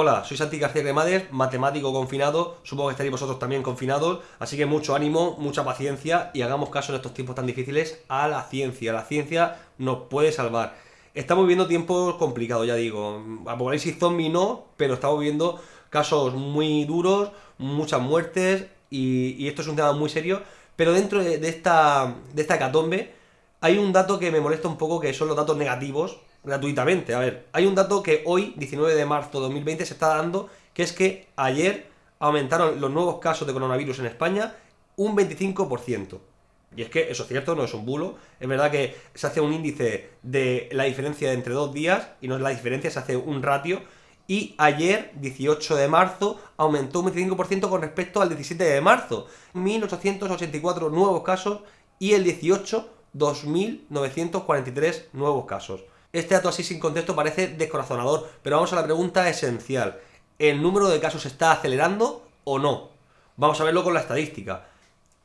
Hola, soy Santi García Cremades, matemático confinado, supongo que estaréis vosotros también confinados, así que mucho ánimo, mucha paciencia y hagamos caso en estos tiempos tan difíciles a la ciencia, la ciencia nos puede salvar. Estamos viviendo tiempos complicados, ya digo, apocalipsis zombie no, pero estamos viviendo casos muy duros, muchas muertes y, esto es un tema muy serio, pero dentro de, esta, de esta hecatombe hay un dato que me molesta un poco que son los datos negativos, gratuitamente. A ver, hay un dato que hoy, 19 de marzo de 2020, se está dando, que es que ayer aumentaron los nuevos casos de coronavirus en España un 25%. Y es que eso es cierto, no es un bulo. Es verdad que se hace un índice de la diferencia entre dos días, y no es la diferencia, se hace un ratio. Y ayer, 18 de marzo, aumentó un 25% con respecto al 17 de marzo. 1.884 nuevos casos y el 18, 2.943 nuevos casos. Este dato así sin contexto parece descorazonador, pero vamos a la pregunta esencial. ¿El número de casos está acelerando o no? Vamos a verlo con la estadística.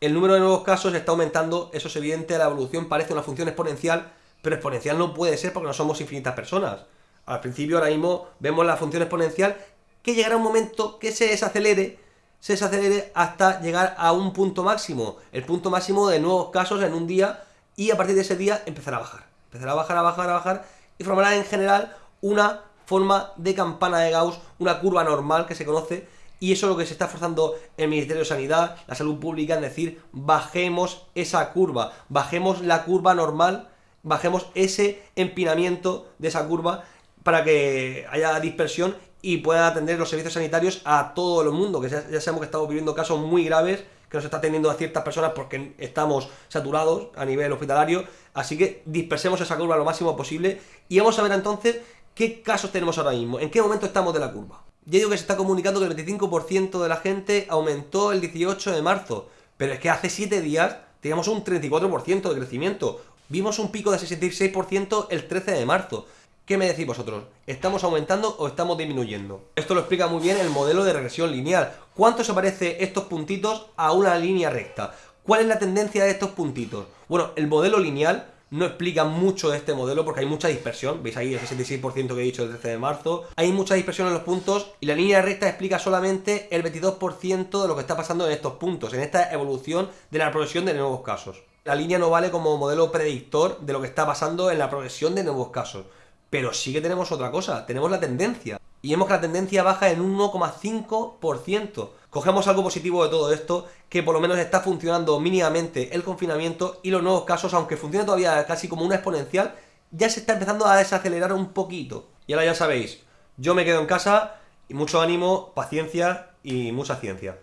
El número de nuevos casos está aumentando, eso es evidente, la evolución parece una función exponencial, pero exponencial no puede ser porque no somos infinitas personas. Al principio, ahora mismo, vemos la función exponencial que llegará un momento que se desacelere, se desacelere hasta llegar a un punto máximo, el punto máximo de nuevos casos en un día, y a partir de ese día empezará a bajar empezará a bajar, a bajar, a bajar y formará en general una forma de campana de Gauss, una curva normal que se conoce y eso es lo que se está forzando el Ministerio de Sanidad, la Salud Pública, en decir, bajemos esa curva, bajemos la curva normal, bajemos ese empinamiento de esa curva para que haya dispersión y puedan atender los servicios sanitarios a todo el mundo, que ya sabemos que estamos viviendo casos muy graves que nos está teniendo a ciertas personas porque estamos saturados a nivel hospitalario, así que dispersemos esa curva lo máximo posible y vamos a ver entonces qué casos tenemos ahora mismo, en qué momento estamos de la curva. Ya digo que se está comunicando que el 25% de la gente aumentó el 18 de marzo, pero es que hace 7 días teníamos un 34% de crecimiento, vimos un pico de 66% el 13 de marzo. ¿Qué me decís vosotros? ¿Estamos aumentando o estamos disminuyendo? Esto lo explica muy bien el modelo de regresión lineal. ¿Cuánto se parece estos puntitos a una línea recta? ¿Cuál es la tendencia de estos puntitos? Bueno, el modelo lineal no explica mucho este modelo porque hay mucha dispersión. Veis ahí el 66% que he dicho el 13 de marzo. Hay mucha dispersión en los puntos y la línea recta explica solamente el 22% de lo que está pasando en estos puntos, en esta evolución de la progresión de nuevos casos. La línea no vale como modelo predictor de lo que está pasando en la progresión de nuevos casos. Pero sí que tenemos otra cosa, tenemos la tendencia. Y vemos que la tendencia baja en un 1,5%. Cogemos algo positivo de todo esto, que por lo menos está funcionando mínimamente el confinamiento y los nuevos casos, aunque funciona todavía casi como una exponencial, ya se está empezando a desacelerar un poquito. Y ahora ya sabéis, yo me quedo en casa y mucho ánimo, paciencia y mucha ciencia.